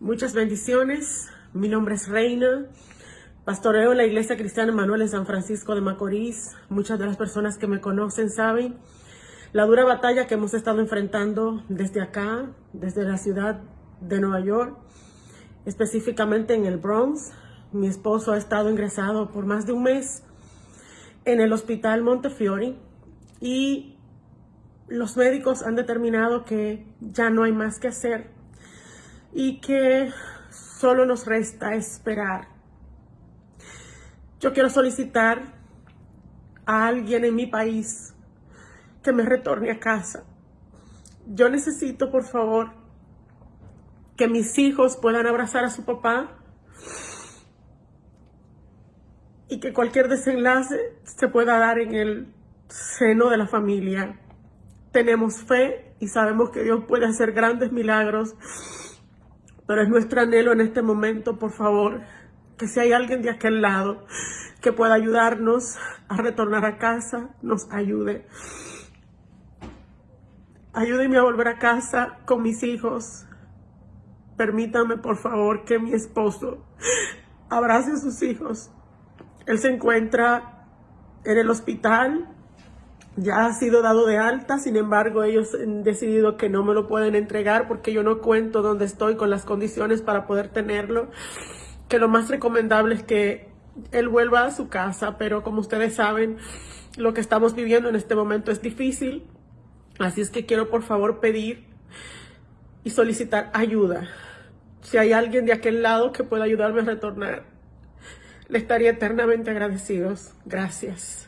Muchas bendiciones. Mi nombre es Reina. Pastoreo en la Iglesia Cristiana Manuel en San Francisco de Macorís. Muchas de las personas que me conocen saben la dura batalla que hemos estado enfrentando desde acá, desde la ciudad de Nueva York, específicamente en el Bronx. Mi esposo ha estado ingresado por más de un mes en el hospital Montefiore y los médicos han determinado que ya no hay más que hacer y que solo nos resta esperar. Yo quiero solicitar a alguien en mi país que me retorne a casa. Yo necesito, por favor, que mis hijos puedan abrazar a su papá y que cualquier desenlace se pueda dar en el seno de la familia. Tenemos fe y sabemos que Dios puede hacer grandes milagros pero es nuestro anhelo en este momento, por favor, que si hay alguien de aquel lado que pueda ayudarnos a retornar a casa, nos ayude. Ayúdenme a volver a casa con mis hijos. Permítame, por favor, que mi esposo abrace a sus hijos. Él se encuentra en el hospital ya ha sido dado de alta, sin embargo ellos han decidido que no me lo pueden entregar porque yo no cuento dónde estoy con las condiciones para poder tenerlo, que lo más recomendable es que él vuelva a su casa, pero como ustedes saben, lo que estamos viviendo en este momento es difícil, así es que quiero por favor pedir y solicitar ayuda. Si hay alguien de aquel lado que pueda ayudarme a retornar, le estaría eternamente agradecidos. Gracias.